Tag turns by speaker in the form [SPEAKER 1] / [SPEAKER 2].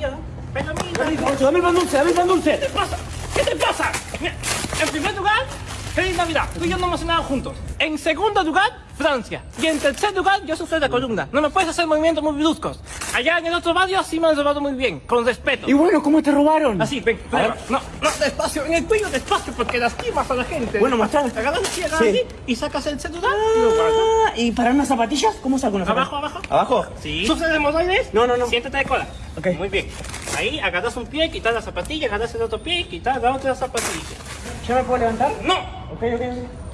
[SPEAKER 1] día. Pero mira,
[SPEAKER 2] Dame el pan dulce, dame el pan
[SPEAKER 1] ¿qué
[SPEAKER 2] dulce.
[SPEAKER 1] te pasa? ¿Qué te pasa? Mira, en primer lugar, feliz Navidad. Tú y yo no hemos cenado juntos. En segundo lugar, Francia. Y en tercer lugar, yo sufro de la columna. No me puedes hacer movimientos muy bruscos. Allá en el otro barrio sí me han robado muy bien, con respeto.
[SPEAKER 2] Y bueno, ¿cómo te robaron?
[SPEAKER 1] Así, ven,
[SPEAKER 2] A ver.
[SPEAKER 1] No, no, despacio, en el tuyo despacio, porque lastimas a la gente.
[SPEAKER 2] Bueno, mostrar.
[SPEAKER 1] Agarras así, agarras
[SPEAKER 2] Sí.
[SPEAKER 1] así, y sacas el celular y lo guardas.
[SPEAKER 2] ¿Y para unas zapatillas? ¿Cómo saco unas
[SPEAKER 1] Abajo,
[SPEAKER 2] zapatillas?
[SPEAKER 1] abajo.
[SPEAKER 2] ¿Abajo?
[SPEAKER 1] Sí. ¿Sufres de hemorroides?
[SPEAKER 2] No, no, no.
[SPEAKER 1] Siéntate de cola.
[SPEAKER 2] Ok.
[SPEAKER 1] Muy bien. Ahí agarras un pie, quitas la zapatilla, agarras el otro pie y quitas la otra zapatilla.
[SPEAKER 2] ¿Ya me puedo levantar?
[SPEAKER 1] ¡No!
[SPEAKER 2] Ok, ok, ok.